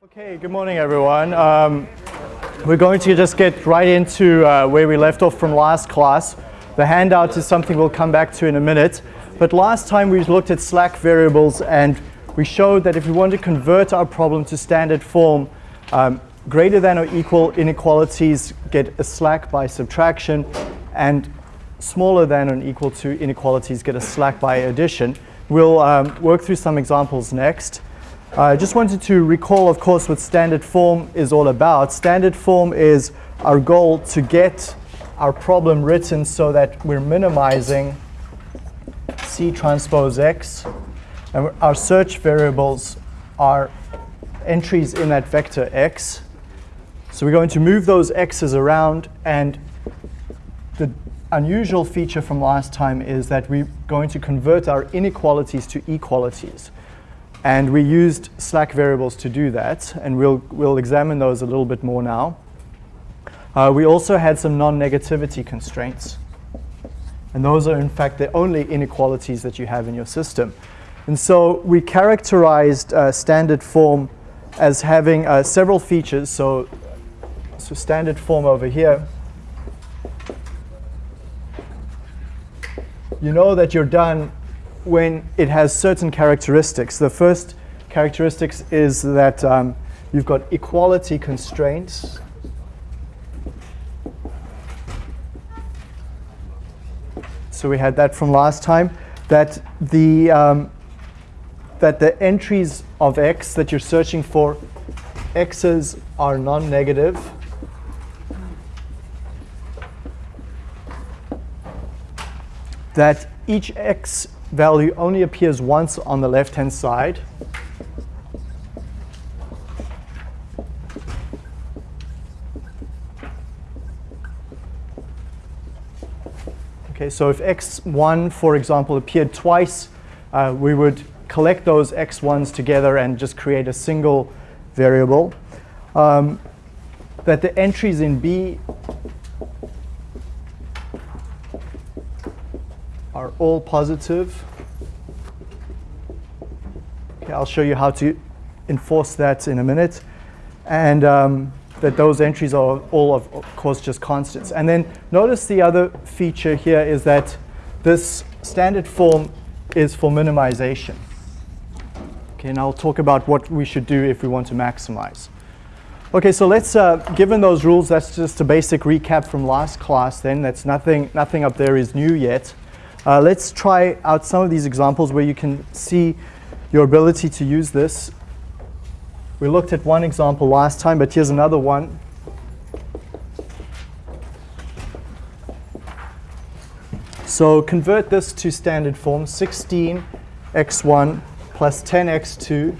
Okay, good morning everyone. Um, we're going to just get right into uh, where we left off from last class. The handout is something we'll come back to in a minute. But last time we looked at slack variables and we showed that if we want to convert our problem to standard form, um, greater than or equal inequalities get a slack by subtraction and smaller than or equal to inequalities get a slack by addition. We'll um, work through some examples next. I just wanted to recall, of course, what standard form is all about. Standard form is our goal to get our problem written so that we're minimizing C transpose X. And our search variables are entries in that vector X. So we're going to move those X's around. And the unusual feature from last time is that we're going to convert our inequalities to equalities. And we used slack variables to do that, and we'll, we'll examine those a little bit more now. Uh, we also had some non-negativity constraints. And those are, in fact, the only inequalities that you have in your system. And so we characterized uh, standard form as having uh, several features. So, so standard form over here. You know that you're done when it has certain characteristics. The first characteristics is that um, you've got equality constraints. So we had that from last time, that the, um, that the entries of x that you're searching for, x's are non-negative. That each x value only appears once on the left-hand side. Okay, so if x1, for example, appeared twice, uh, we would collect those x1s together and just create a single variable. Um, that the entries in B all positive. Okay, I'll show you how to enforce that in a minute. And um, that those entries are all, of, course, just constants. And then notice the other feature here is that this standard form is for minimization. Okay, and I'll talk about what we should do if we want to maximize. Okay, so let's, uh, given those rules, that's just a basic recap from last class then. That's nothing, nothing up there is new yet. Uh, let's try out some of these examples where you can see your ability to use this. We looked at one example last time, but here's another one. So convert this to standard form, 16x1 plus 10x2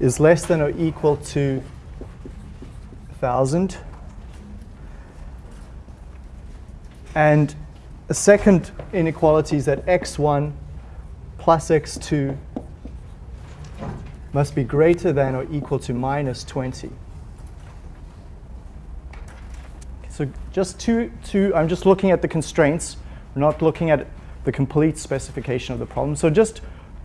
is less than or equal to 1,000. And the second inequality is that x1 plus x2 must be greater than or equal to minus 20. So just two, two, I'm just looking at the constraints. Not looking at the complete specification of the problem. So just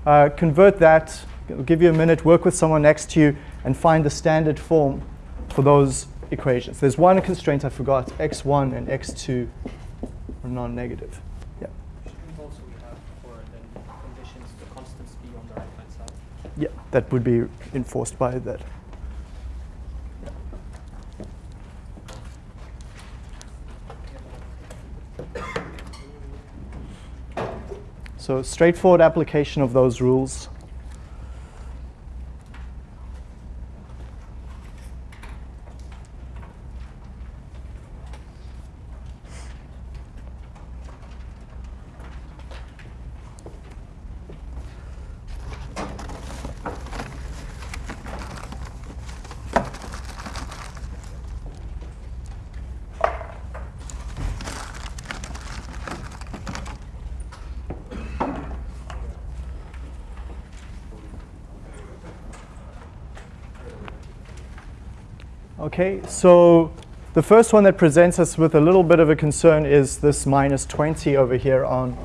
uh, convert that, It'll give you a minute, work with someone next to you, and find the standard form for those equations. There's one constraint I forgot, x1 and x2 are non-negative. Yeah. Also we have for the conditions the constants be on the right hand side. Yeah, that would be enforced by that. So straightforward application of those rules. Okay, so the first one that presents us with a little bit of a concern is this minus 20 over here on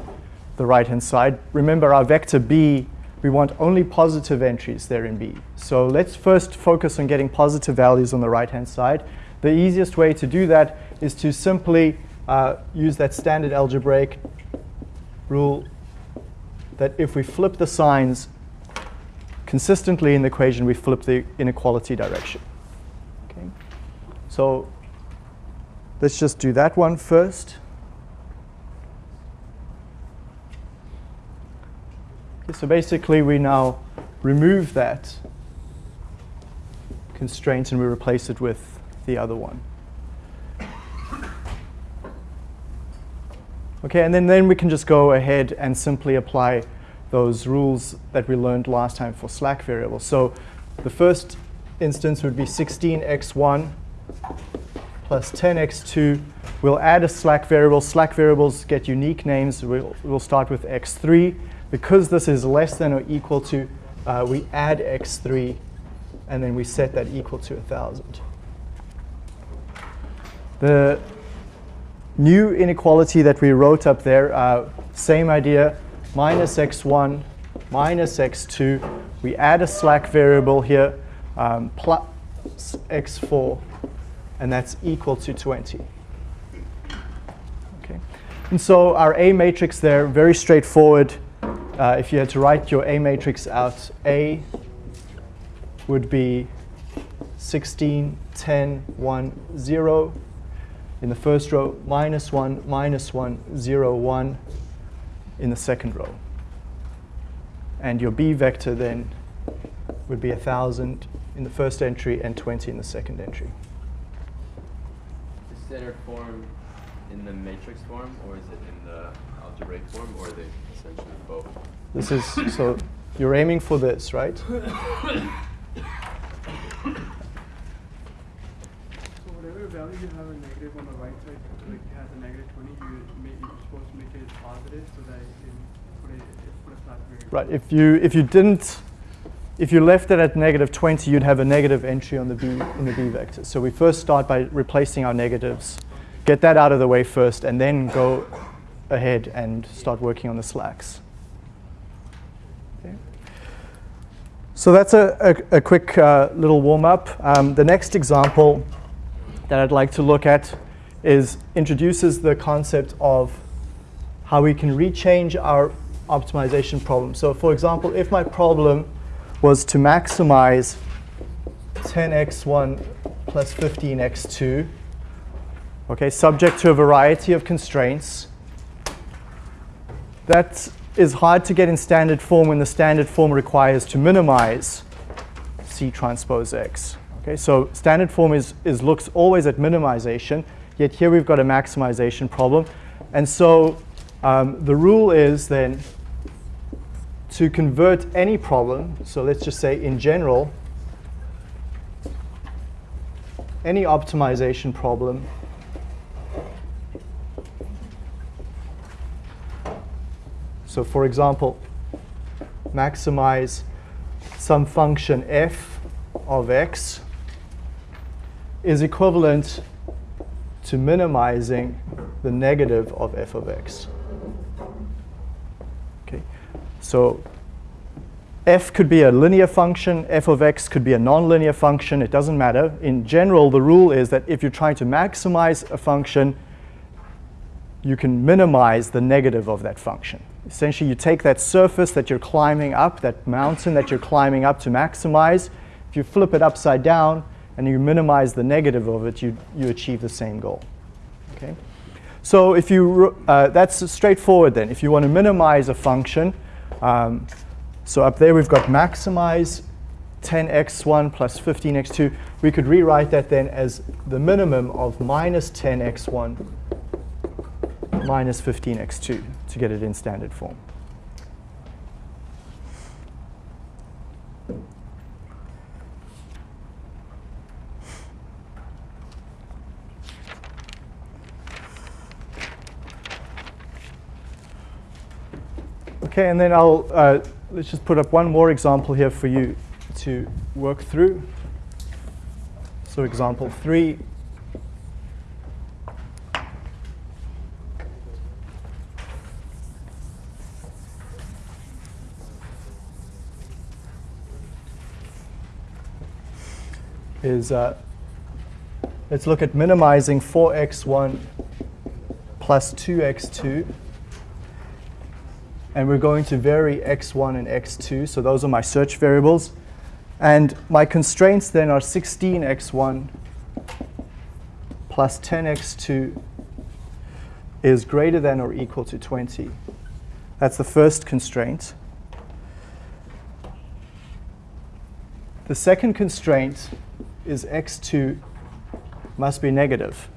the right-hand side. Remember, our vector b we want only positive entries there in B. So let's first focus on getting positive values on the right-hand side. The easiest way to do that is to simply uh, use that standard algebraic rule that if we flip the signs consistently in the equation, we flip the inequality direction. So let's just do that one first. Okay, so basically, we now remove that constraint and we replace it with the other one. Okay, and then, then we can just go ahead and simply apply those rules that we learned last time for slack variables. So the first instance would be 16x1 plus 10x2. We'll add a slack variable. Slack variables get unique names. We'll, we'll start with x3. Because this is less than or equal to, uh, we add x3, and then we set that equal to 1,000. The new inequality that we wrote up there, uh, same idea, minus x1 minus x2. We add a slack variable here, um, plus x4, and that's equal to 20. Okay. And so our A matrix there, very straightforward. Uh, if you had to write your A matrix out, A would be 16, 10, 1, 0. In the first row, minus 1, minus 1, 0, 1 in the second row. And your B vector then would be 1,000 in the first entry and 20 in the second entry. Is standard form in the matrix form, or is it in the algebraic form, or are they essentially both? This is, so you're aiming for this, right? So whatever value you have a negative on the right side, like it has a negative 20, you make, you're supposed to make it positive so that you can put it, put a flat variable. Right, if you, if you didn't, if you left it at negative 20, you'd have a negative entry on the B, in the B vector. So we first start by replacing our negatives, get that out of the way first, and then go ahead and start working on the slacks. So that's a, a, a quick uh, little warm-up. Um, the next example that I'd like to look at is introduces the concept of how we can rechange our optimization problem. So for example, if my problem was to maximize 10x1 plus 15x2, okay, subject to a variety of constraints, that is hard to get in standard form when the standard form requires to minimize C transpose X. Okay, so standard form is, is looks always at minimization, yet here we've got a maximization problem. And so um, the rule is then to convert any problem, so let's just say in general, any optimization problem So for example, maximize some function f of x is equivalent to minimizing the negative of f of x. Okay, so f could be a linear function, f of x could be a nonlinear function, it doesn't matter. In general, the rule is that if you're trying to maximize a function, you can minimize the negative of that function. Essentially, you take that surface that you're climbing up, that mountain that you're climbing up to maximize. If you flip it upside down and you minimize the negative of it, you, you achieve the same goal. Okay? So if you, uh, that's straightforward then. If you want to minimize a function, um, so up there we've got maximize 10x1 plus 15x2. We could rewrite that then as the minimum of minus 10x1 minus 15x2 to get it in standard form. Okay, and then I'll, uh, let's just put up one more example here for you to work through. So example three. is uh, let's look at minimizing 4x1 plus 2x2 and we're going to vary x1 and x2. So those are my search variables. And my constraints then are 16x1 plus 10x2 is greater than or equal to 20. That's the first constraint. The second constraint is x2 must be negative,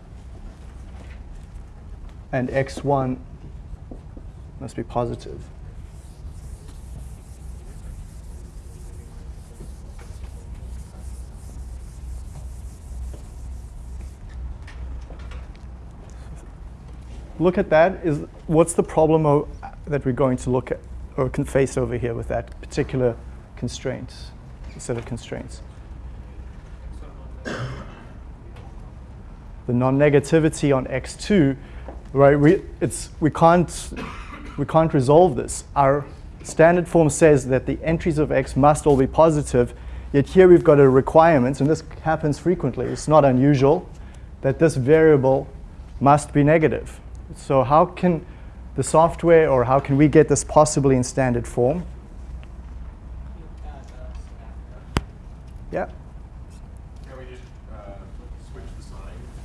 and x1 must be positive. Look at that. Is what's the problem that we're going to look at or can face over here with that particular constraint, set of constraints? the non-negativity on x2, right? We it's we can't we can't resolve this. Our standard form says that the entries of x must all be positive, yet here we've got a requirement, and this happens frequently. It's not unusual that this variable must be negative. So how can the software or how can we get this possibly in standard form? Yeah. Can we just uh, switch the sign,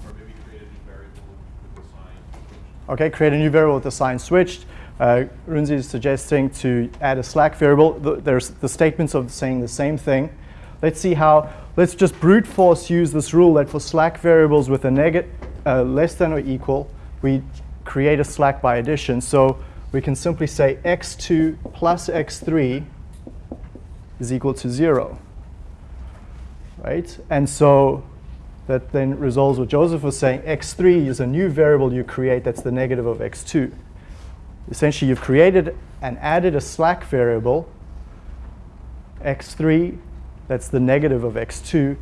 or maybe create a new variable with the sign switched? Okay, create a new variable with the sign switched. Uh, Runzi is suggesting to add a slack variable. The, there's the statements of saying the same thing. Let's see how, let's just brute force use this rule that for slack variables with a negative, uh, less than or equal, we create a slack by addition. So we can simply say x2 plus x3 is equal to 0. Right? And so that then resolves what Joseph was saying. x3 is a new variable you create that's the negative of x2. Essentially, you've created and added a slack variable, x3, that's the negative of x2,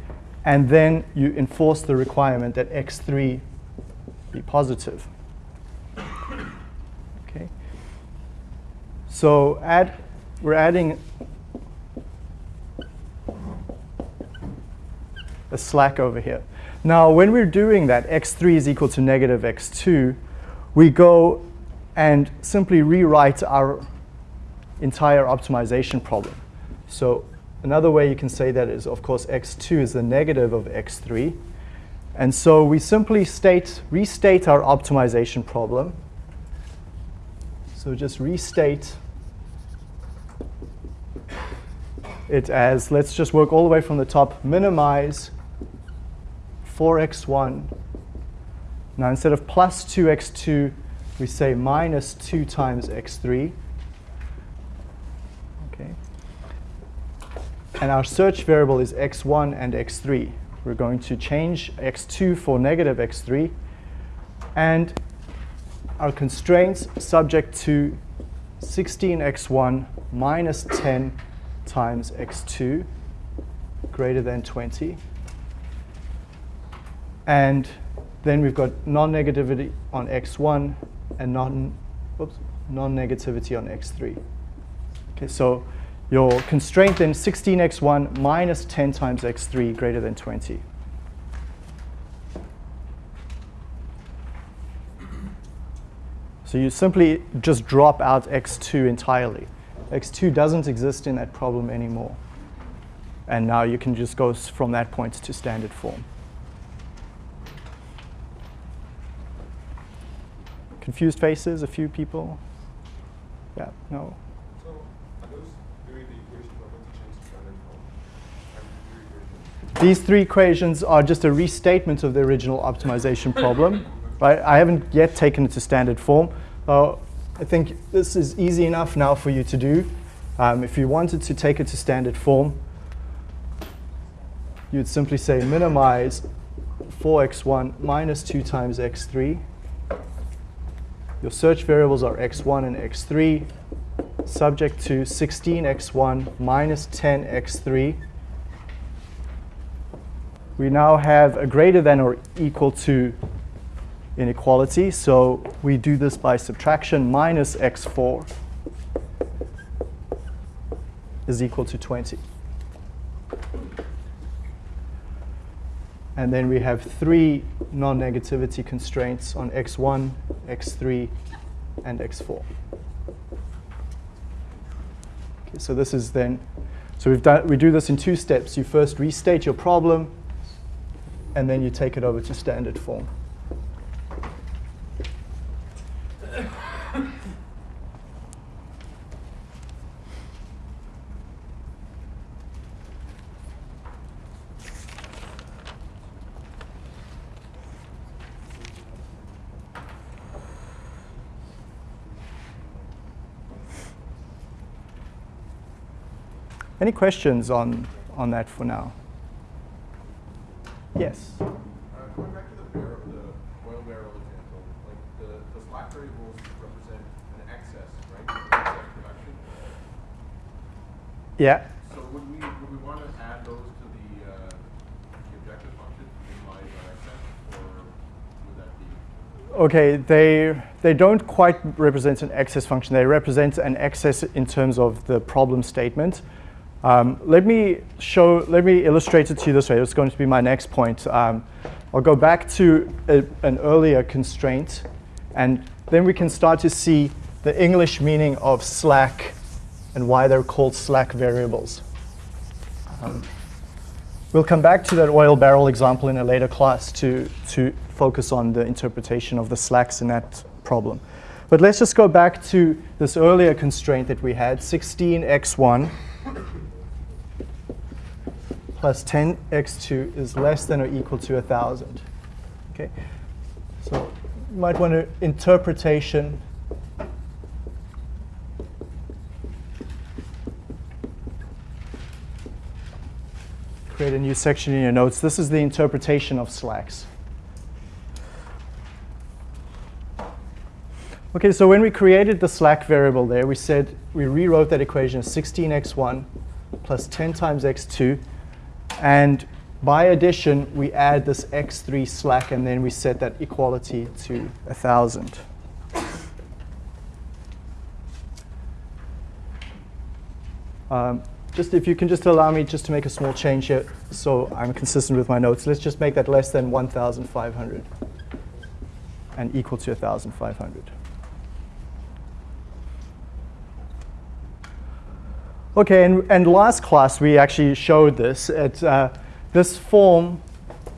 and then you enforce the requirement that x3 be positive. Okay. So add, we're adding a slack over here. Now, when we're doing that, x3 is equal to negative x2, we go and simply rewrite our entire optimization problem. So another way you can say that is, of course, x2 is the negative of x3. And so we simply state, restate our optimization problem. So just restate it as, let's just work all the way from the top, minimize 4x1. Now instead of plus 2x2, we say minus 2 times x3. Okay. And our search variable is x1 and x3. We're going to change x2 for negative x3. And our constraints subject to 16x1 minus 10 times x2 greater than 20. And then we've got non-negativity on x1 and non, whoops, non-negativity on x3. Okay, so your constraint then 16x1 minus 10 times x3 greater than 20. So you simply just drop out x2 entirely. x2 doesn't exist in that problem anymore. And now you can just go from that point to standard form. Confused faces, a few people? Yeah, no? So are the equation we're going to change to standard form? And the three equations? These three equations are just a restatement of the original optimization problem. Right? I haven't yet taken it to standard form. Uh, I think this is easy enough now for you to do. Um, if you wanted to take it to standard form, you'd simply say minimize 4x1 minus 2 times x3. Your search variables are x1 and x3, subject to 16x1 minus 10x3 we now have a greater than or equal to inequality. So we do this by subtraction minus x4 is equal to 20. And then we have three non-negativity constraints on x1, x3, and x4. Okay, so this is then, so we've done, we do this in two steps. You first restate your problem, and then you take it over to standard form. Any questions on, on that for now? Yes. Uh, going back to the barrel, the oil barrel example, like the, the slack variables represent an excess, right? Excess production. Yeah. So would we, would we want to add those to the, uh, the objective function in light of excess, or would that be? Okay, they, they don't quite represent an excess function. They represent an excess in terms of the problem statement. Um, let me show, let me illustrate it to you this way. It's going to be my next point. Um, I'll go back to a, an earlier constraint, and then we can start to see the English meaning of slack and why they're called slack variables. Um, we'll come back to that oil barrel example in a later class to, to focus on the interpretation of the slacks in that problem. But let's just go back to this earlier constraint that we had, 16x1 plus 10x2 is less than or equal to 1,000. Okay, so you might want to interpretation create a new section in your notes. This is the interpretation of slacks. Okay, so when we created the slack variable there, we said we rewrote that equation as 16x1 plus 10 times x2. And by addition, we add this x3 slack, and then we set that equality to 1,000. Um, just if you can just allow me just to make a small change here so I'm consistent with my notes. Let's just make that less than 1,500 and equal to 1,500. Okay, and, and last class we actually showed this. It, uh, this form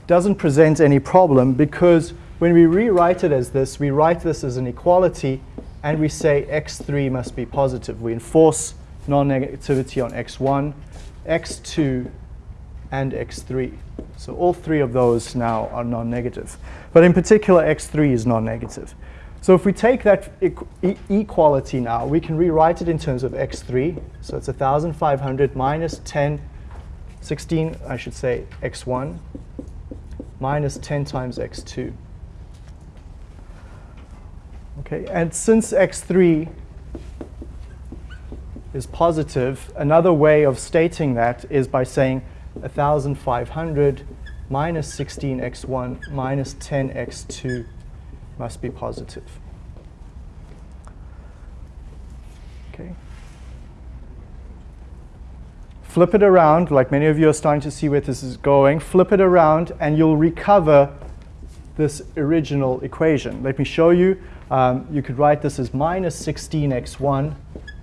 doesn't present any problem because when we rewrite it as this, we write this as an equality and we say x3 must be positive. We enforce non-negativity on x1, x2, and x3. So all three of those now are non-negative. But in particular, x3 is non-negative. So if we take that equality now, we can rewrite it in terms of x3. So it's 1,500 minus 10, 16, I should say, x1, minus 10 times x2. Okay, and since x3 is positive, another way of stating that is by saying 1,500 minus 16x1 minus 10x2 must be positive. Okay. Flip it around, like many of you are starting to see where this is going. Flip it around, and you'll recover this original equation. Let me show you. Um, you could write this as minus 16x1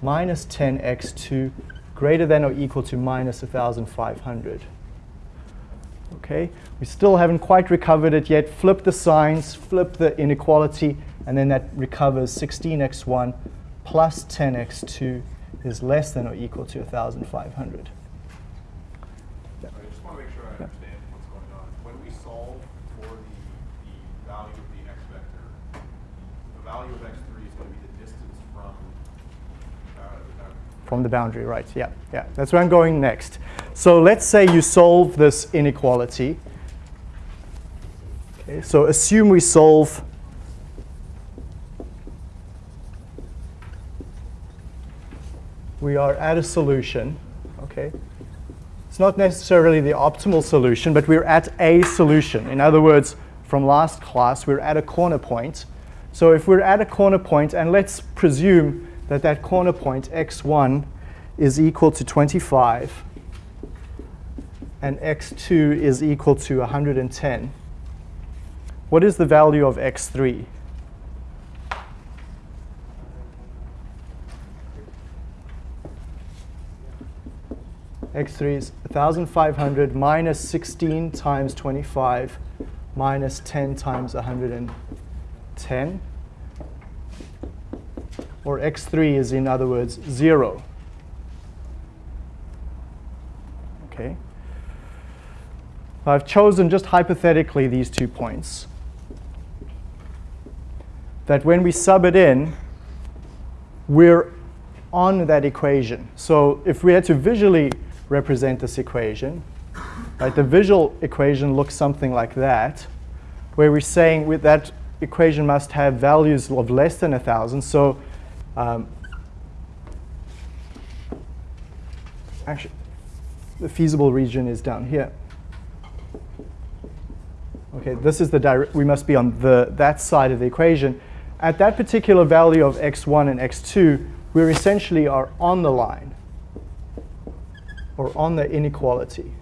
minus 10x2 greater than or equal to minus 1,500. Okay, we still haven't quite recovered it yet. Flip the signs, flip the inequality, and then that recovers 16x1 plus 10x2 is less than or equal to 1,500. I just want to make sure I understand what's going on. When we solve for the, the value of the x vector, the value of x3 is going to be the distance from uh, the boundary. From the boundary, right, yeah, yeah. That's where I'm going next. So let's say you solve this inequality. Okay, so assume we solve we are at a solution, okay? It's not necessarily the optimal solution, but we're at a solution. In other words, from last class, we're at a corner point. So if we're at a corner point, and let's presume that that corner point, x1, is equal to 25, and x2 is equal to 110, what is the value of x3? x3 is 1,500 minus 16 times 25 minus 10 times 110. Or x3 is, in other words, 0. Okay. I've chosen just hypothetically these two points. That when we sub it in, we're on that equation. So if we had to visually represent this equation, right, the visual equation looks something like that, where we're saying that equation must have values of less than 1,000. So um, actually, the feasible region is down here. Okay, this is the direct, we must be on the, that side of the equation. At that particular value of x1 and x2, we essentially are on the line or on the inequality.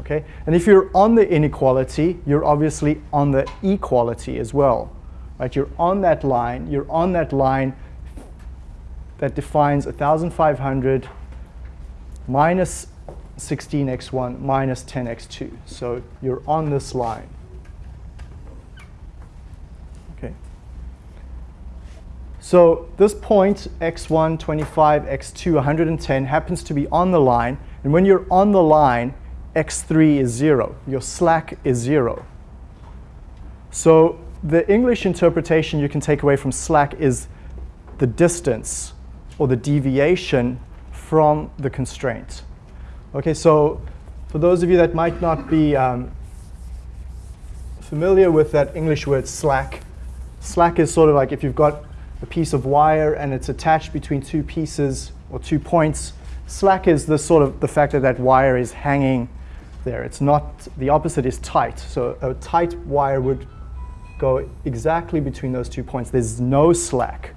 Okay, and if you're on the inequality, you're obviously on the equality as well. Right, you're on that line, you're on that line that defines 1,500 minus 16x1 minus 10x2. So you're on this line. Okay. So this point, x1, 25, x2, 110, happens to be on the line. And when you're on the line, x3 is 0. Your slack is 0. So the English interpretation you can take away from slack is the distance or the deviation from the constraint. Okay, so for those of you that might not be um, familiar with that English word slack, slack is sort of like if you've got a piece of wire and it's attached between two pieces or two points. Slack is the sort of the fact that that wire is hanging there. It's not, the opposite is tight. So a tight wire would go exactly between those two points. There's no slack.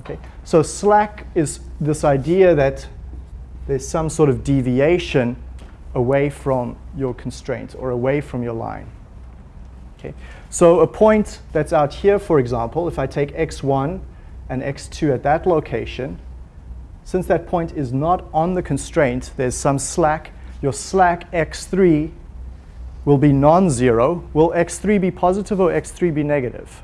Okay, so slack is this idea that there's some sort of deviation away from your constraint or away from your line. Okay. So a point that's out here, for example, if I take x1 and x2 at that location, since that point is not on the constraint, there's some slack. Your slack x3 will be non-zero. Will x3 be positive or x3 be negative?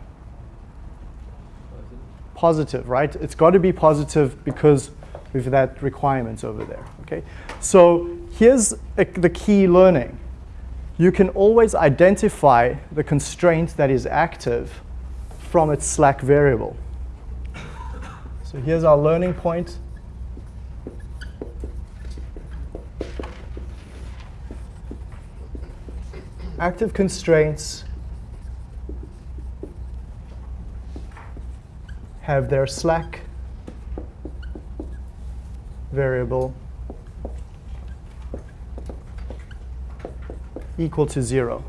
Positive, right? It's got to be positive because with that requirement over there. Okay, so here's a, the key learning. You can always identify the constraint that is active from its slack variable. So here's our learning point. Active constraints have their slack variable equal to zero.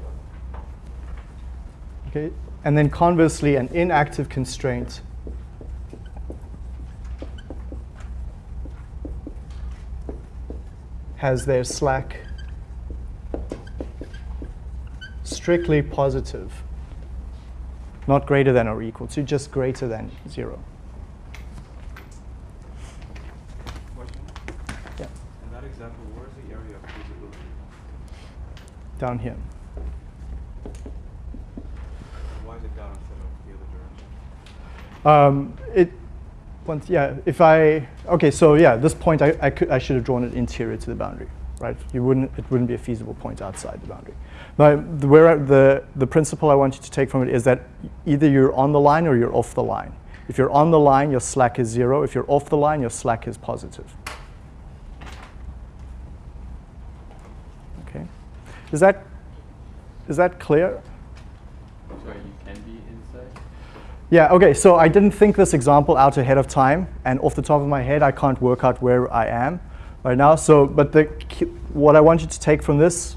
Okay, and then conversely, an inactive constraint has their slack strictly positive, not greater than or equal to, just greater than zero. Down here. Why is it down instead of the other direction? Um, it, once, yeah, if I, okay, so yeah, this point I, I, could, I should have drawn it interior to the boundary, right? You wouldn't, it wouldn't be a feasible point outside the boundary. But the, where the, the principle I want you to take from it is that either you're on the line or you're off the line. If you're on the line, your slack is zero. If you're off the line, your slack is positive. Is that, is that clear? Sorry, you can be inside? Yeah, okay, so I didn't think this example out ahead of time, and off the top of my head, I can't work out where I am right now. So, but the, what I want you to take from this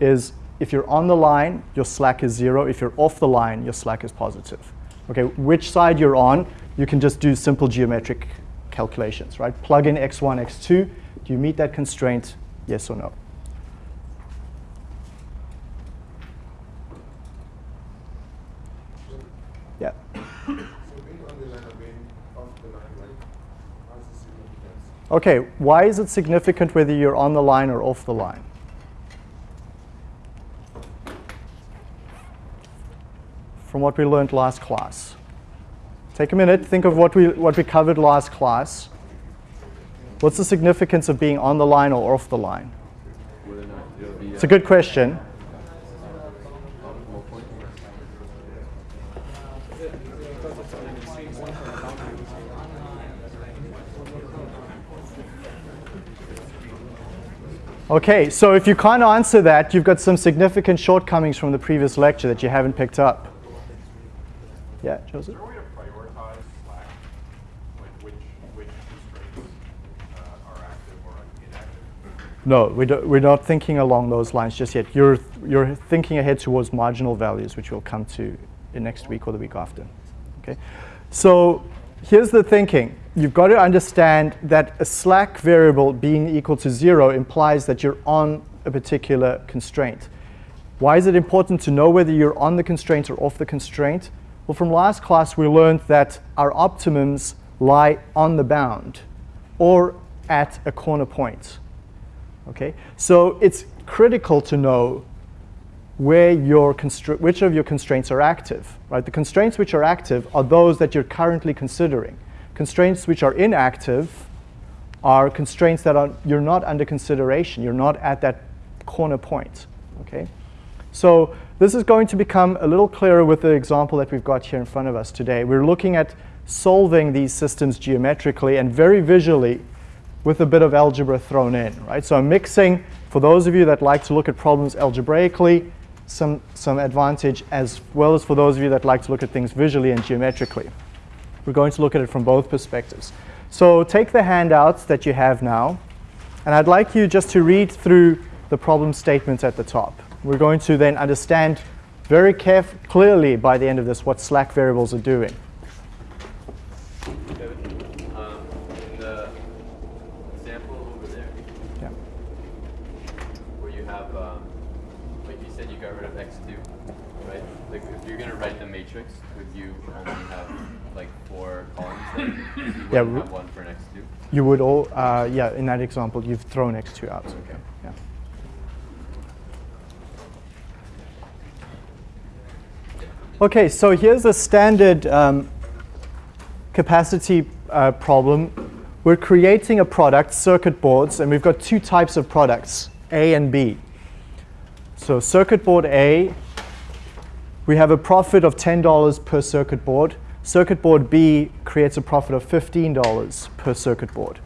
is if you're on the line, your slack is zero. If you're off the line, your slack is positive. Okay, which side you're on, you can just do simple geometric calculations, right? Plug in x1, x2, Do you meet that constraint, yes or no? Yeah. So being on the line or being off the line, right? How's the significance? Okay, why is it significant whether you're on the line or off the line? From what we learned last class. Take a minute, think of what we, what we covered last class. What's the significance of being on the line or off the line? Whether or not it'll be. It's a good question. Okay, so if you can't answer that, you've got some significant shortcomings from the previous lecture that you haven't picked up. Yeah, Joseph? Is there a way to prioritize Slack? Like which, which constraints uh, are active or inactive? No, we don't, we're not thinking along those lines just yet. You're, you're thinking ahead towards marginal values, which we'll come to in next week or the week after. Okay? So here's the thinking. You've got to understand that a slack variable being equal to zero implies that you're on a particular constraint. Why is it important to know whether you're on the constraint or off the constraint? Well, from last class, we learned that our optimums lie on the bound or at a corner point. Okay, so it's critical to know where your which of your constraints are active. Right, the constraints which are active are those that you're currently considering. Constraints which are inactive are constraints that are you're not under consideration. You're not at that corner point. Okay, so this is going to become a little clearer with the example that we've got here in front of us today. We're looking at solving these systems geometrically and very visually with a bit of algebra thrown in, right? So I'm mixing, for those of you that like to look at problems algebraically, some, some advantage as well as for those of you that like to look at things visually and geometrically. We're going to look at it from both perspectives. So take the handouts that you have now, and I'd like you just to read through the problem statements at the top. We're going to then understand very clearly by the end of this what slack variables are doing. Kevin, um, in the example over there, Yeah. where you have, um, like you said, you got rid of x2, right? Like if you're gonna write the matrix, would you only have like four columns? Then you wouldn't Yeah, one for x2. You would all, uh, yeah, in that example, you've thrown x2 out. Okay. Yeah. Okay, so here's a standard um, capacity uh, problem. We're creating a product, circuit boards, and we've got two types of products, A and B. So circuit board A, we have a profit of $10 per circuit board. Circuit board B creates a profit of $15 per circuit board.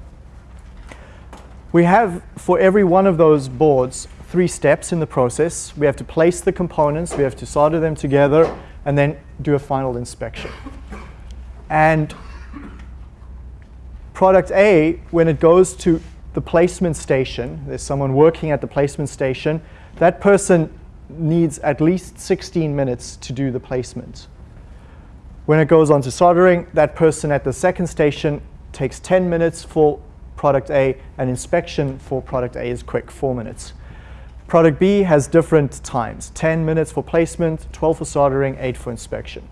We have, for every one of those boards, three steps in the process. We have to place the components, we have to solder them together, and then do a final inspection. And product A, when it goes to the placement station, there's someone working at the placement station, that person needs at least 16 minutes to do the placement. When it goes on to soldering, that person at the second station takes 10 minutes for product A, and inspection for product A is quick, four minutes. Product B has different times, 10 minutes for placement, 12 for soldering, 8 for inspection.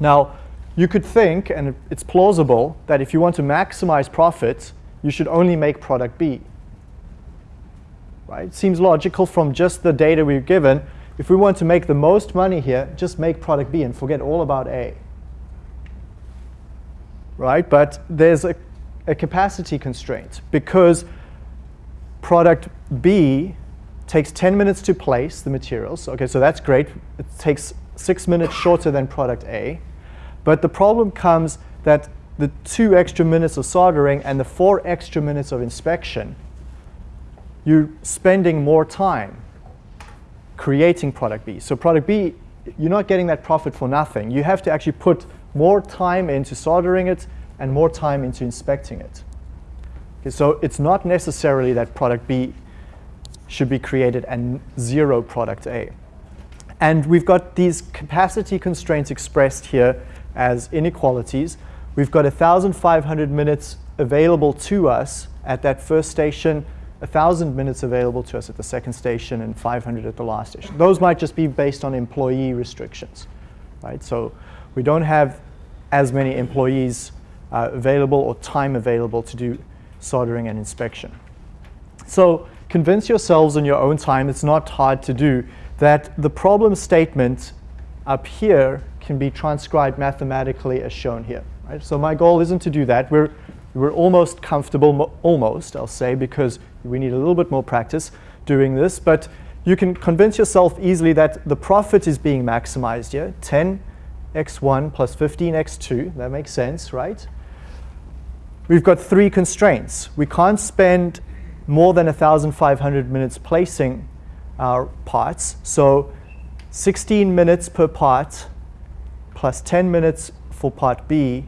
Now, you could think, and it's plausible, that if you want to maximize profit, you should only make product B. Right? It seems logical from just the data we've given. If we want to make the most money here, just make product B and forget all about A. Right? But there's a, a capacity constraint because product B takes 10 minutes to place the materials. Okay, so that's great. It takes six minutes shorter than product A. But the problem comes that the two extra minutes of soldering and the four extra minutes of inspection, you're spending more time creating product B. So product B, you're not getting that profit for nothing. You have to actually put more time into soldering it and more time into inspecting it. Okay, so it's not necessarily that product B should be created and zero product A. And we've got these capacity constraints expressed here as inequalities. We've got 1,500 minutes available to us at that first station, 1,000 minutes available to us at the second station, and 500 at the last station. Those might just be based on employee restrictions, right? So we don't have as many employees uh, available or time available to do soldering and inspection. So convince yourselves in your own time, it's not hard to do, that the problem statement up here can be transcribed mathematically as shown here. Right? So my goal isn't to do that. We're, we're almost comfortable, almost, I'll say, because we need a little bit more practice doing this. But you can convince yourself easily that the profit is being maximized here. 10x1 plus 15x2, that makes sense, right? We've got three constraints. We can't spend more than 1,500 minutes placing our parts. So 16 minutes per part plus 10 minutes for part B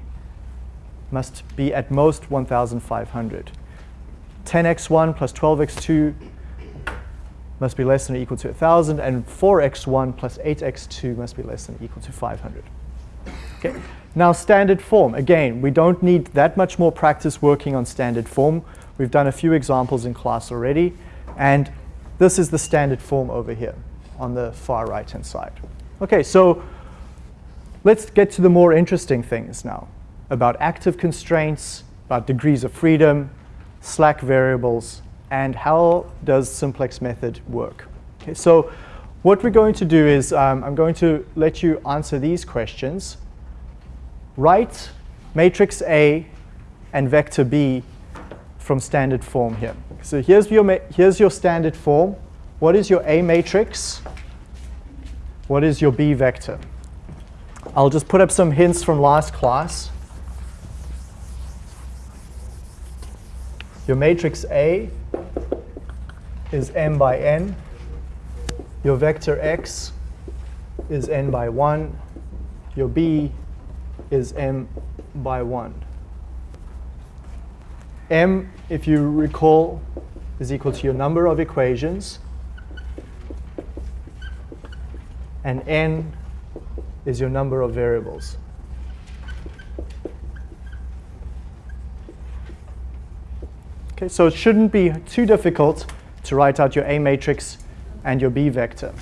must be at most 1,500. 10x1 plus 12x2 must be less than or equal to 1,000, and 4x1 plus 8x2 must be less than or equal to 500. Okay. Now standard form. Again, we don't need that much more practice working on standard form. We've done a few examples in class already. And this is the standard form over here on the far right-hand side. OK, so let's get to the more interesting things now about active constraints, about degrees of freedom, slack variables, and how does simplex method work. Okay, so what we're going to do is um, I'm going to let you answer these questions write matrix A and vector B from standard form here. So here's your, here's your standard form. What is your A matrix? What is your B vector? I'll just put up some hints from last class. Your matrix A is m by n. Your vector x is n by 1. Your B is m by 1. m, if you recall, is equal to your number of equations. And n is your number of variables. Okay, so it shouldn't be too difficult to write out your A matrix and your B vector.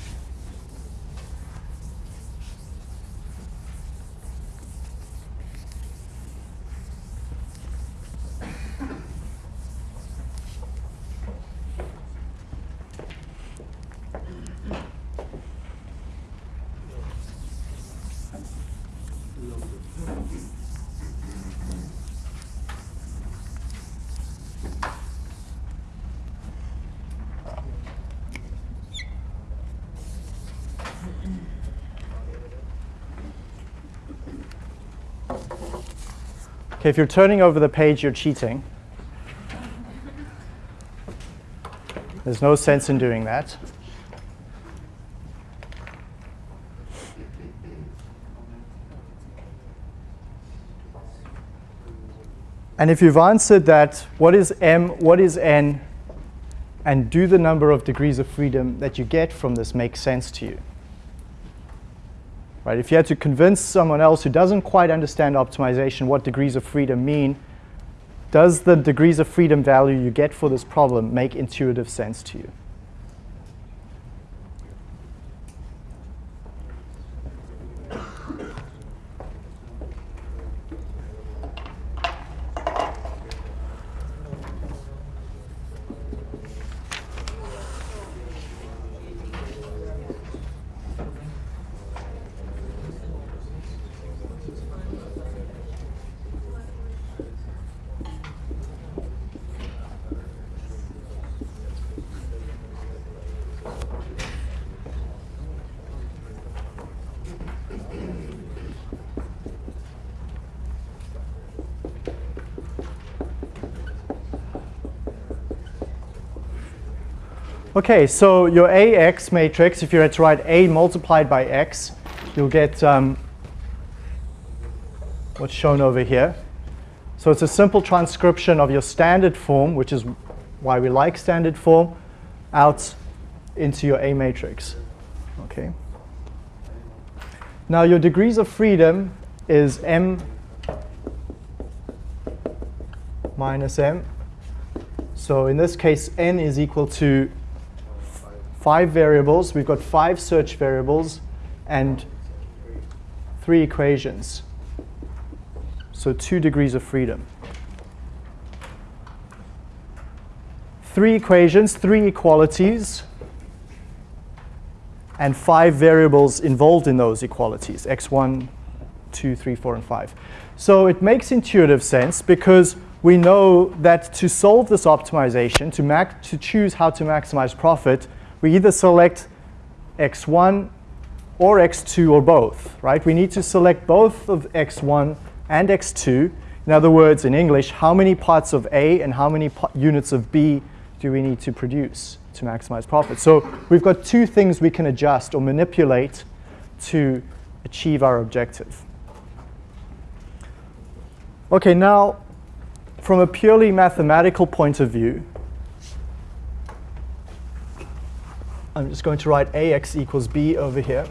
Okay, if you're turning over the page, you're cheating. There's no sense in doing that. And if you've answered that, what is m, what is n, and do the number of degrees of freedom that you get from this make sense to you? Right? If you had to convince someone else who doesn't quite understand optimization what degrees of freedom mean, does the degrees of freedom value you get for this problem make intuitive sense to you? Okay, so your AX matrix, if you had to write A multiplied by X, you'll get um, what's shown over here. So it's a simple transcription of your standard form, which is why we like standard form, out into your A matrix. Okay. Now your degrees of freedom is M minus M So in this case, n is equal to five variables. We've got five search variables and three equations. So two degrees of freedom. Three equations, three equalities, and five variables involved in those equalities, x1, 2, 3, 4, and 5. So it makes intuitive sense because we know that to solve this optimization, to, to choose how to maximize profit, we either select x1 or x2 or both, right? We need to select both of x1 and x2. In other words, in English, how many parts of A and how many units of B do we need to produce to maximize profit? So we've got two things we can adjust or manipulate to achieve our objective. Okay, now from a purely mathematical point of view, I'm just going to write ax equals b over here.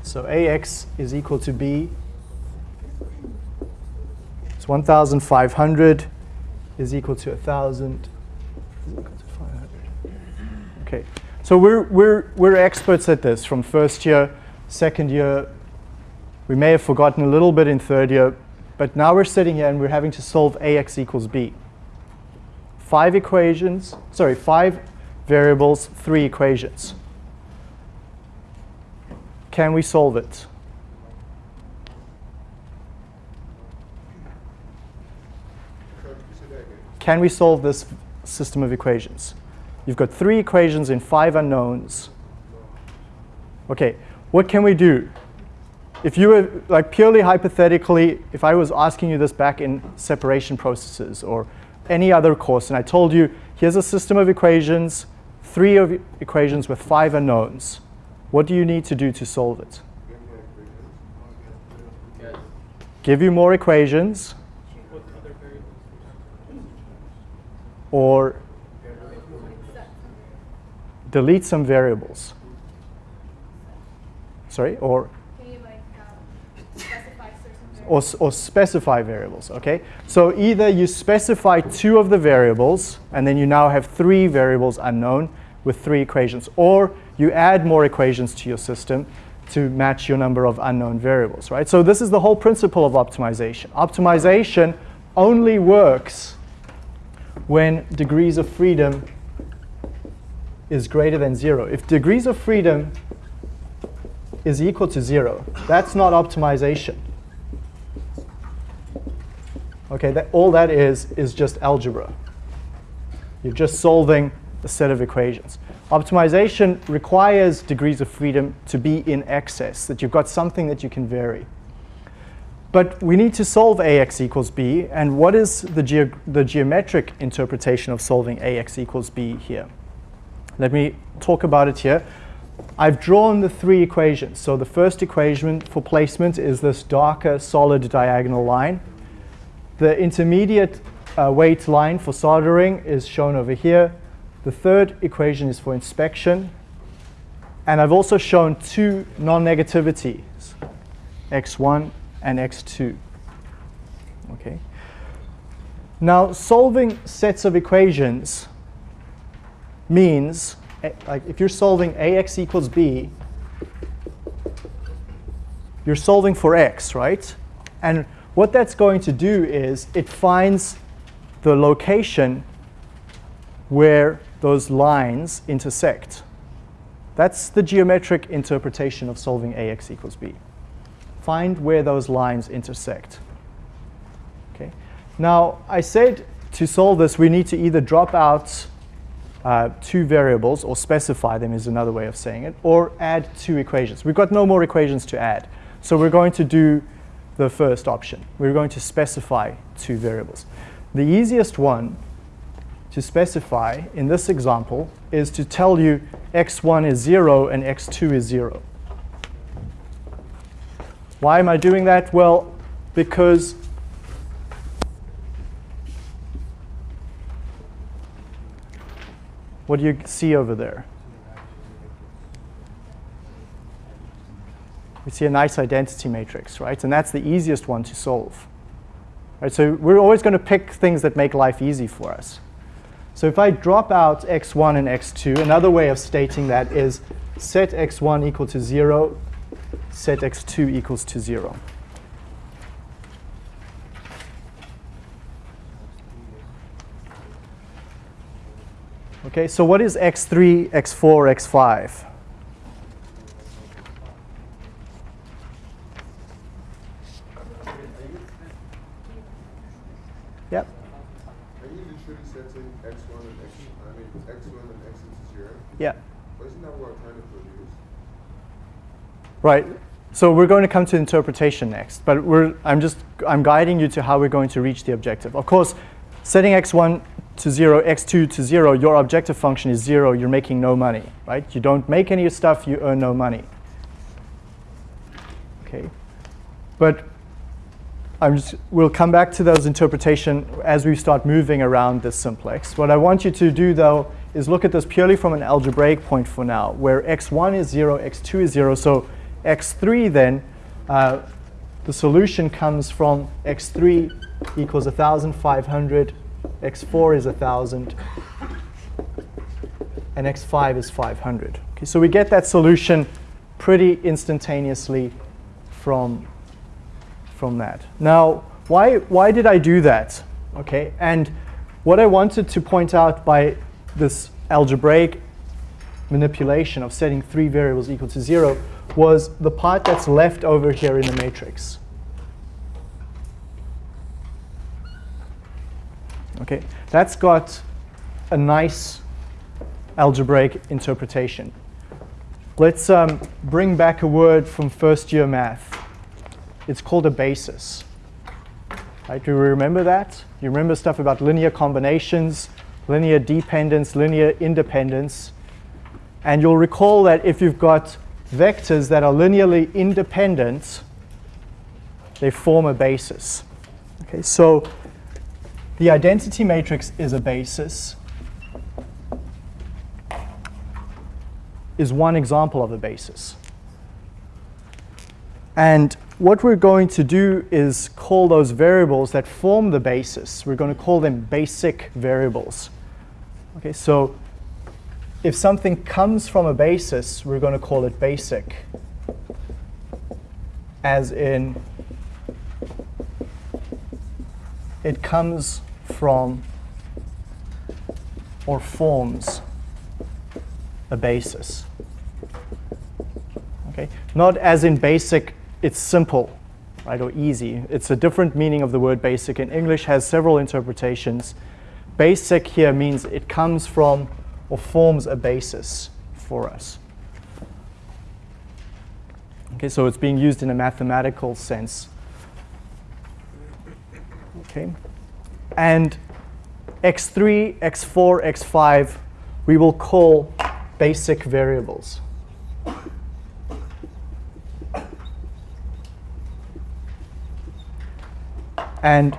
So ax is equal to b. It's 1,500 is equal to 1,000 Okay, so we're, we're, we're experts at this from first year, second year. We may have forgotten a little bit in third year, but now we're sitting here and we're having to solve ax equals b. Five equations, sorry, five variables, three equations. Can we solve it? Can we solve this system of equations? You've got three equations in five unknowns. Okay, what can we do? if you were, like purely hypothetically, if I was asking you this back in separation processes or any other course, and I told you, here's a system of equations, three of equations with five unknowns, what do you need to do to solve it? Give you more equations. Or delete some variables. Sorry, or or, or specify variables, okay? So either you specify two of the variables, and then you now have three variables unknown with three equations, or you add more equations to your system to match your number of unknown variables, right? So this is the whole principle of optimization. Optimization only works when degrees of freedom is greater than zero. If degrees of freedom is equal to zero, that's not optimization. Okay, that, all that is is just algebra. You're just solving a set of equations. Optimization requires degrees of freedom to be in excess, that you've got something that you can vary. But we need to solve ax equals b, and what is the, ge the geometric interpretation of solving ax equals b here? Let me talk about it here. I've drawn the three equations. So the first equation for placement is this darker solid diagonal line. The intermediate uh, weight line for soldering is shown over here. The third equation is for inspection. And I've also shown two non-negativities, x1 and x2. Okay. Now, solving sets of equations means, eh, like if you're solving ax equals b, you're solving for x, right? And what that's going to do is it finds the location where those lines intersect. That's the geometric interpretation of solving ax equals b. Find where those lines intersect. Okay. Now, I said to solve this, we need to either drop out uh, two variables, or specify them is another way of saying it, or add two equations. We've got no more equations to add. So we're going to do the first option. We're going to specify two variables. The easiest one to specify in this example is to tell you x1 is 0 and x2 is 0. Why am I doing that? Well, because what do you see over there? we see a nice identity matrix, right? And that's the easiest one to solve. Right? So we're always going to pick things that make life easy for us. So if I drop out x1 and x2, another way of stating that is set x1 equal to 0, set x2 equals to 0. Okay, so what is x3, x4, x5? Yep. Are you literally setting x1 and x, I mean, x1 and x into zero? Yeah. But isn't that what we're trying to produce? Right. So we're going to come to interpretation next, but we're, I'm just I'm guiding you to how we're going to reach the objective. Of course, setting x1 to 0, x2 to 0, your objective function is 0, you're making no money, right? You don't make any stuff, you earn no money. Okay. But I'm just, we'll come back to those interpretation as we start moving around this simplex. What I want you to do, though, is look at this purely from an algebraic point for now, where x1 is 0, x2 is 0. So x3 then, uh, the solution comes from x3 equals 1,500, x4 is 1,000, and x5 is 500. Okay, so we get that solution pretty instantaneously from, from that. Now, why, why did I do that? Okay, and what I wanted to point out by this algebraic manipulation of setting three variables equal to zero was the part that's left over here in the matrix. Okay, that's got a nice algebraic interpretation. Let's um, bring back a word from first year math. It's called a basis. Right, do you remember that? You remember stuff about linear combinations, linear dependence, linear independence. And you'll recall that if you've got vectors that are linearly independent, they form a basis. Okay, so the identity matrix is a basis, is one example of a basis. And what we're going to do is call those variables that form the basis, we're going to call them basic variables. Okay, so if something comes from a basis, we're going to call it basic, as in it comes from or forms a basis. Okay, not as in basic, it's simple, right, or easy. It's a different meaning of the word basic. In English has several interpretations. Basic here means it comes from or forms a basis for us. Okay, so it's being used in a mathematical sense. Okay, and x3, x4, x5, we will call basic variables. And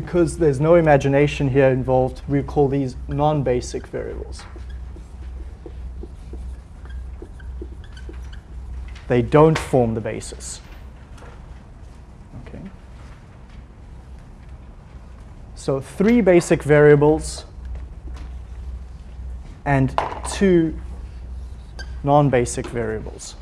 because there's no imagination here involved, we call these non-basic variables. They don't form the basis. Okay. So three basic variables and two non-basic variables.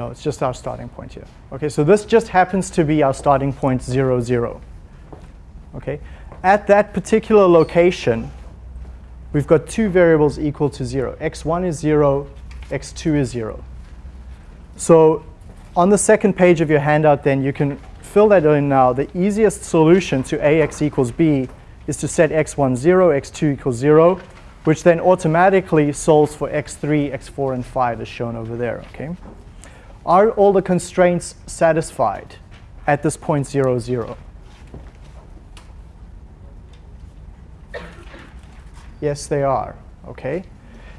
No, it's just our starting point here. Okay, so this just happens to be our starting point 0, 0. Okay, at that particular location, we've got two variables equal to 0. x1 is 0, x2 is 0. So on the second page of your handout then, you can fill that in now. The easiest solution to ax equals b is to set x1 0, x2 equals 0, which then automatically solves for x3, x4, and 5 as shown over there. Okay. Are all the constraints satisfied at this point 0, 0? Yes, they are. Okay.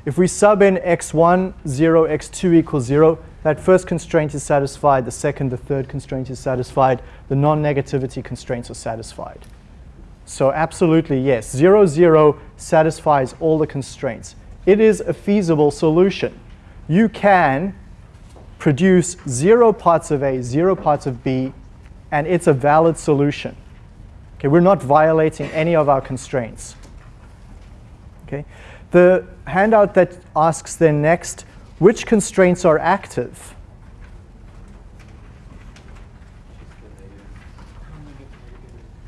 If we sub in x1, 0, x2 equals 0, that first constraint is satisfied, the second, the third constraint is satisfied, the non-negativity constraints are satisfied. So absolutely, yes, 0, 0 satisfies all the constraints. It is a feasible solution. You can produce zero parts of A, zero parts of B, and it's a valid solution. Okay, we're not violating any of our constraints. Okay, the handout that asks then next, which constraints are active?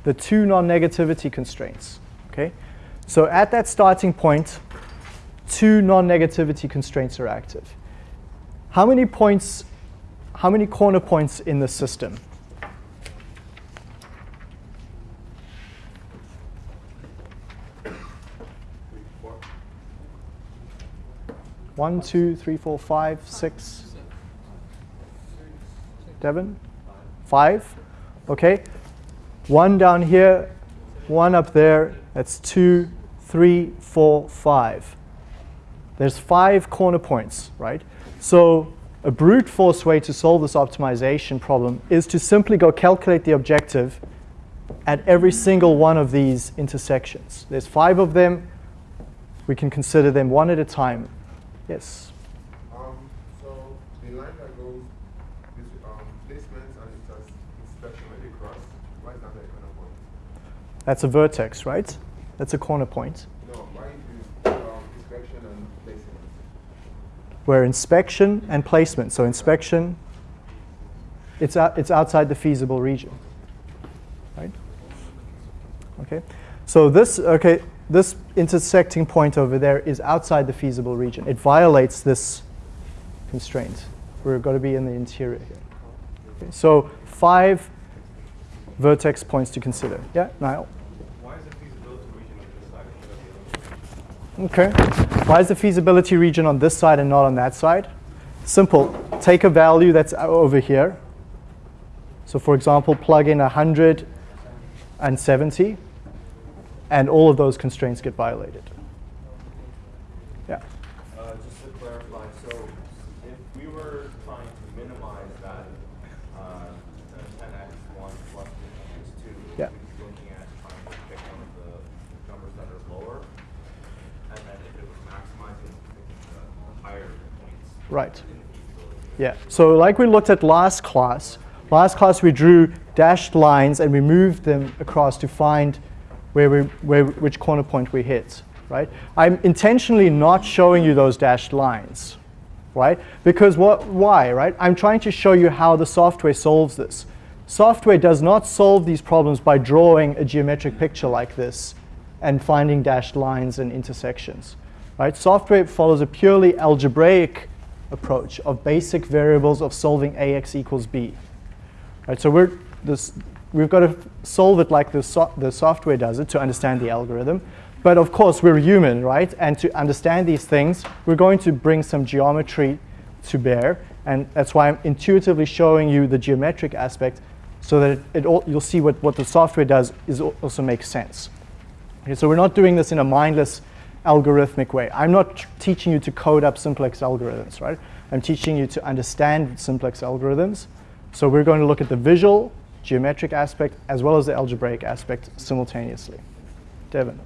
The two non-negativity constraints. Okay, so at that starting point, two non-negativity constraints are active. How many points, how many corner points in the system? One, two, three, four, five, six. Devin? Five? Okay. One down here, one up there. That's two, three, four, five. There's five corner points, right? So a brute force way to solve this optimization problem is to simply go calculate the objective at every single one of these intersections. There's five of them. We can consider them one at a time. Yes. Um, so the line that goes this um, placements and inspection when they cross, why is that the corner point? That's a vertex, right? That's a corner point. No, why is um, inspection and placement? Where inspection and placement. So inspection, it's, out, it's outside the feasible region, right? Okay. So this, okay, this intersecting point over there is outside the feasible region. It violates this constraint. We're going to be in the interior here. Okay, so five vertex points to consider. Yeah, Niall? Why is the feasibility region on this side instead of the other? Okay. Why is the feasibility region on this side and not on that side? Simple. Take a value that's over here. So for example, plug in 170 and all of those constraints get violated. Yeah. Uh, just to clarify, so if we were trying to minimize that uh, 10x 1 plus 10x 2, Yeah. we'd be looking at trying to pick one of the numbers that are lower, and then if it was maximizing, picking the, the higher points Right. Yeah. So like we looked at last class, last class we drew dashed lines and we moved them across to find where we, where, which corner point we hit, right? I'm intentionally not showing you those dashed lines, right? Because what, why, right? I'm trying to show you how the software solves this. Software does not solve these problems by drawing a geometric picture like this and finding dashed lines and intersections, right? Software follows a purely algebraic approach of basic variables of solving ax equals b. Right, so we're this, we've got to solve it like the, so the software does it to understand the algorithm. But of course, we're human, right? And to understand these things, we're going to bring some geometry to bear. And that's why I'm intuitively showing you the geometric aspect so that it, it all, you'll see what, what the software does is also makes sense. Okay, so we're not doing this in a mindless algorithmic way. I'm not teaching you to code up simplex algorithms, right? I'm teaching you to understand simplex algorithms. So we're going to look at the visual, geometric aspect, as well as the algebraic aspect simultaneously. Devin.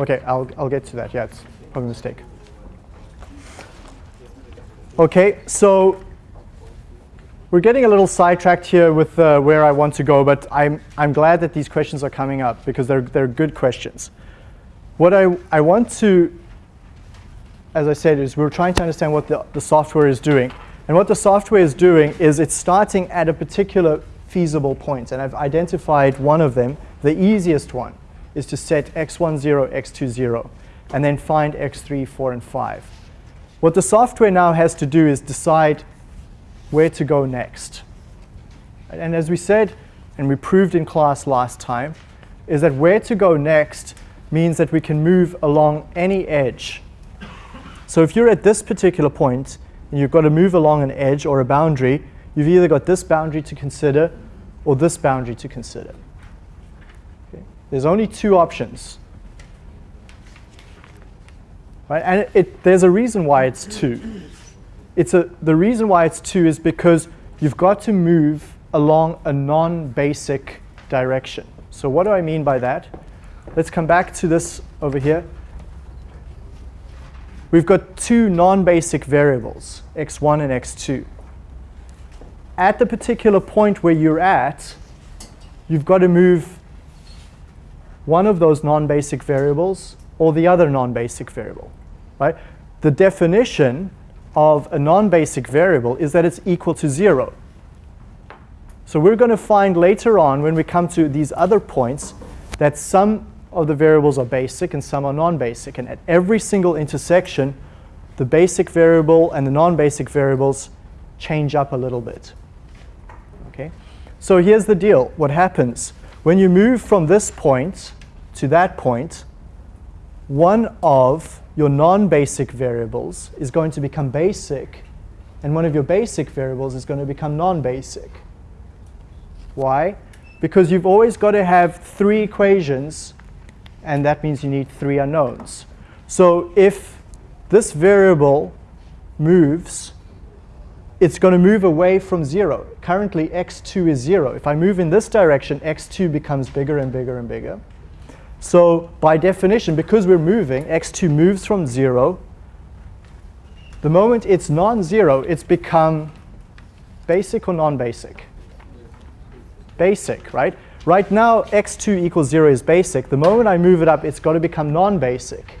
Okay, I'll, I'll get to that. Yeah, it's probably a mistake. Okay, so we're getting a little sidetracked here with uh, where I want to go, but I'm, I'm glad that these questions are coming up because they're, they're good questions. What I, I want to, as I said, is we're trying to understand what the, the software is doing. And what the software is doing is it's starting at a particular feasible point, and I've identified one of them. The easiest one is to set x1, 0, x2, 0, and then find x3, 4, and 5. What the software now has to do is decide where to go next. And as we said, and we proved in class last time, is that where to go next means that we can move along any edge. So if you're at this particular point and you've got to move along an edge or a boundary, you've either got this boundary to consider or this boundary to consider. Okay. There's only two options. Right? And it, it, there's a reason why it's two. It's a, the reason why it's two is because you've got to move along a non-basic direction. So what do I mean by that? Let's come back to this over here. We've got two non-basic variables, x1 and x2. At the particular point where you're at, you've got to move one of those non-basic variables or the other non-basic variable, right? The definition of a non-basic variable is that it's equal to zero. So we're going to find later on when we come to these other points that some of the variables are basic and some are non-basic. And at every single intersection, the basic variable and the non-basic variables change up a little bit. Okay? So here's the deal. What happens? When you move from this point to that point, one of your non-basic variables is going to become basic, and one of your basic variables is going to become non-basic. Why? Because you've always got to have three equations, and that means you need three unknowns. So if this variable moves, it's going to move away from 0. Currently, x2 is 0. If I move in this direction, x2 becomes bigger and bigger and bigger. So by definition, because we're moving, x2 moves from 0. The moment it's non-zero, it's become basic or non-basic? Basic, right? Right now, x2 equals 0 is basic. The moment I move it up, it's got to become non-basic.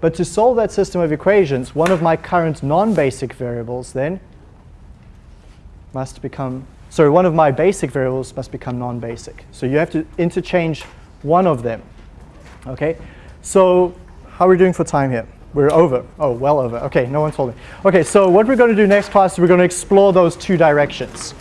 But to solve that system of equations, one of my current non-basic variables then must become sorry, one of my basic variables must become non-basic. So you have to interchange one of them. Okay, so how are we doing for time here? We're over. Oh, well over. Okay, no one told me. Okay, so what we're going to do next class is we're going to explore those two directions.